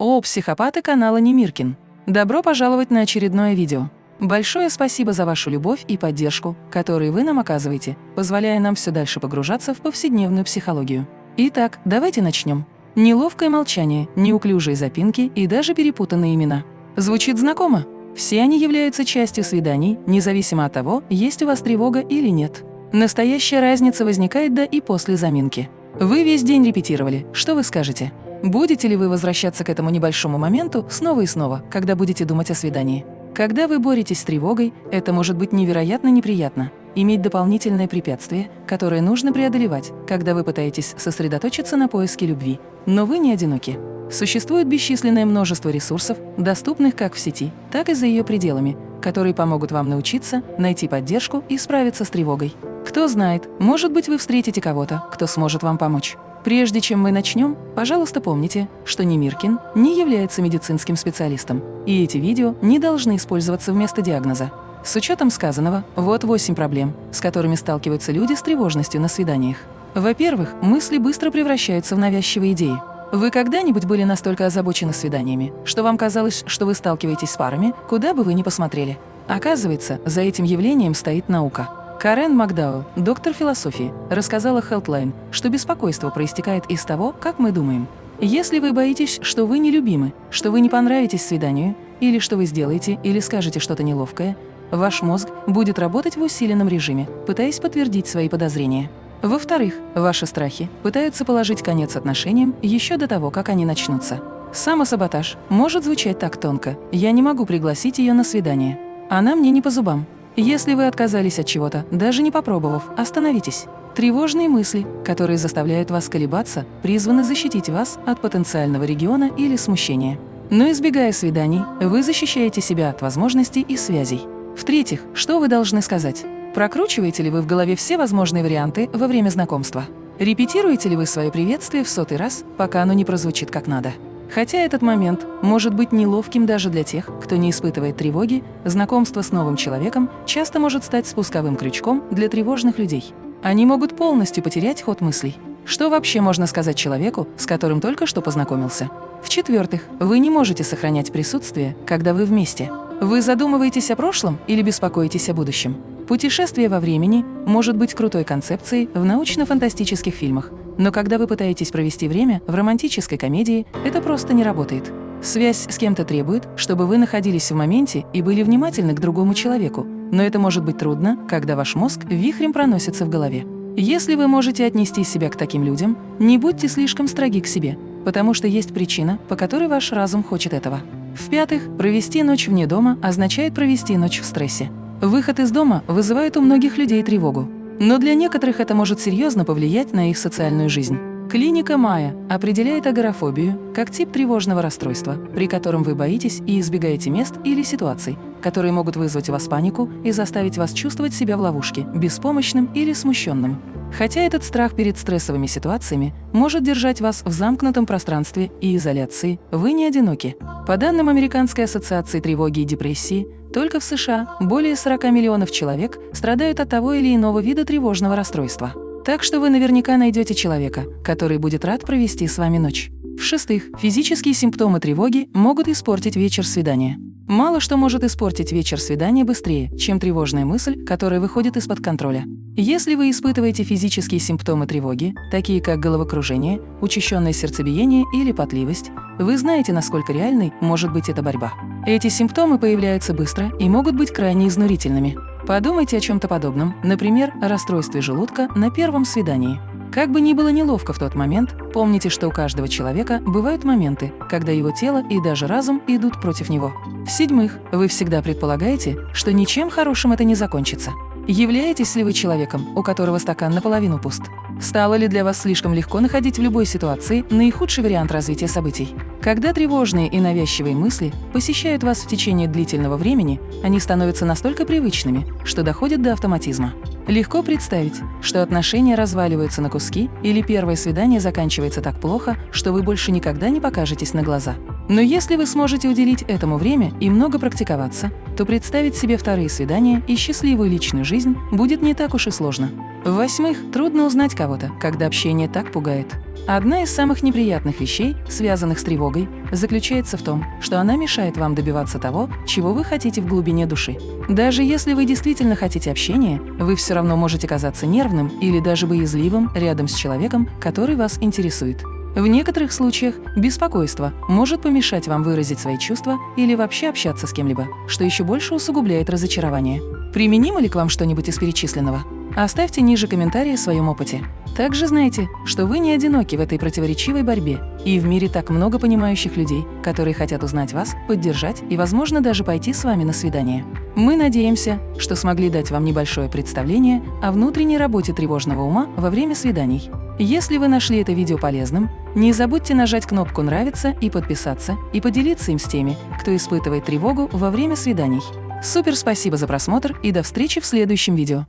О, психопаты канала Немиркин! Добро пожаловать на очередное видео. Большое спасибо за вашу любовь и поддержку, которые вы нам оказываете, позволяя нам все дальше погружаться в повседневную психологию. Итак, давайте начнем. Неловкое молчание, неуклюжие запинки и даже перепутанные имена. Звучит знакомо? Все они являются частью свиданий, независимо от того, есть у вас тревога или нет. Настоящая разница возникает до и после заминки. Вы весь день репетировали, что вы скажете? Будете ли вы возвращаться к этому небольшому моменту снова и снова, когда будете думать о свидании? Когда вы боретесь с тревогой, это может быть невероятно неприятно. Иметь дополнительное препятствие, которое нужно преодолевать, когда вы пытаетесь сосредоточиться на поиске любви. Но вы не одиноки. Существует бесчисленное множество ресурсов, доступных как в сети, так и за ее пределами, которые помогут вам научиться, найти поддержку и справиться с тревогой. Кто знает, может быть, вы встретите кого-то, кто сможет вам помочь. Прежде чем мы начнем, пожалуйста, помните, что Немиркин не является медицинским специалистом, и эти видео не должны использоваться вместо диагноза. С учетом сказанного, вот 8 проблем, с которыми сталкиваются люди с тревожностью на свиданиях. Во-первых, мысли быстро превращаются в навязчивые идеи. Вы когда-нибудь были настолько озабочены свиданиями, что вам казалось, что вы сталкиваетесь с парами, куда бы вы ни посмотрели? Оказывается, за этим явлением стоит наука – Карен Макдауэлл, доктор философии, рассказала Healthline, что беспокойство проистекает из того, как мы думаем. Если вы боитесь, что вы нелюбимы, что вы не понравитесь свиданию, или что вы сделаете или скажете что-то неловкое, ваш мозг будет работать в усиленном режиме, пытаясь подтвердить свои подозрения. Во-вторых, ваши страхи пытаются положить конец отношениям еще до того, как они начнутся. Самосаботаж может звучать так тонко «я не могу пригласить ее на свидание». Она мне не по зубам. Если вы отказались от чего-то, даже не попробовав, остановитесь. Тревожные мысли, которые заставляют вас колебаться, призваны защитить вас от потенциального региона или смущения. Но избегая свиданий, вы защищаете себя от возможностей и связей. В-третьих, что вы должны сказать? Прокручиваете ли вы в голове все возможные варианты во время знакомства? Репетируете ли вы свое приветствие в сотый раз, пока оно не прозвучит как надо? Хотя этот момент может быть неловким даже для тех, кто не испытывает тревоги, знакомство с новым человеком часто может стать спусковым крючком для тревожных людей. Они могут полностью потерять ход мыслей. Что вообще можно сказать человеку, с которым только что познакомился? В-четвертых, вы не можете сохранять присутствие, когда вы вместе. Вы задумываетесь о прошлом или беспокоитесь о будущем? Путешествие во времени может быть крутой концепцией в научно-фантастических фильмах, но когда вы пытаетесь провести время в романтической комедии, это просто не работает. Связь с кем-то требует, чтобы вы находились в моменте и были внимательны к другому человеку, но это может быть трудно, когда ваш мозг вихрем проносится в голове. Если вы можете отнести себя к таким людям, не будьте слишком строги к себе, потому что есть причина, по которой ваш разум хочет этого. В-пятых, провести ночь вне дома означает провести ночь в стрессе. Выход из дома вызывает у многих людей тревогу. Но для некоторых это может серьезно повлиять на их социальную жизнь. Клиника Майя определяет агорафобию как тип тревожного расстройства, при котором вы боитесь и избегаете мест или ситуаций, которые могут вызвать у вас панику и заставить вас чувствовать себя в ловушке, беспомощным или смущенным. Хотя этот страх перед стрессовыми ситуациями может держать вас в замкнутом пространстве и изоляции, вы не одиноки. По данным Американской ассоциации тревоги и депрессии, только в США более 40 миллионов человек страдают от того или иного вида тревожного расстройства. Так что вы наверняка найдете человека, который будет рад провести с вами ночь. В-шестых, физические симптомы тревоги могут испортить вечер свидания. Мало что может испортить вечер свидания быстрее, чем тревожная мысль, которая выходит из-под контроля. Если вы испытываете физические симптомы тревоги, такие как головокружение, учащенное сердцебиение или потливость, вы знаете, насколько реальной может быть эта борьба. Эти симптомы появляются быстро и могут быть крайне изнурительными. Подумайте о чем-то подобном, например, о расстройстве желудка на первом свидании. Как бы ни было неловко в тот момент, помните, что у каждого человека бывают моменты, когда его тело и даже разум идут против него. В-седьмых, вы всегда предполагаете, что ничем хорошим это не закончится. Являетесь ли вы человеком, у которого стакан наполовину пуст? Стало ли для вас слишком легко находить в любой ситуации наихудший вариант развития событий? Когда тревожные и навязчивые мысли посещают вас в течение длительного времени, они становятся настолько привычными, что доходят до автоматизма. Легко представить, что отношения разваливаются на куски или первое свидание заканчивается так плохо, что вы больше никогда не покажетесь на глаза. Но если вы сможете уделить этому время и много практиковаться, то представить себе вторые свидания и счастливую личную жизнь будет не так уж и сложно. В-восьмых, трудно узнать кого-то, когда общение так пугает. Одна из самых неприятных вещей, связанных с тревогой, заключается в том, что она мешает вам добиваться того, чего вы хотите в глубине души. Даже если вы действительно хотите общения, вы все равно можете казаться нервным или даже боязливым рядом с человеком, который вас интересует. В некоторых случаях беспокойство может помешать вам выразить свои чувства или вообще общаться с кем-либо, что еще больше усугубляет разочарование. Применимо ли к вам что-нибудь из перечисленного? Оставьте ниже комментарии о своем опыте. Также знайте, что вы не одиноки в этой противоречивой борьбе, и в мире так много понимающих людей, которые хотят узнать вас, поддержать и, возможно, даже пойти с вами на свидание. Мы надеемся, что смогли дать вам небольшое представление о внутренней работе тревожного ума во время свиданий. Если вы нашли это видео полезным, не забудьте нажать кнопку «Нравится» и подписаться, и поделиться им с теми, кто испытывает тревогу во время свиданий. Супер спасибо за просмотр и до встречи в следующем видео!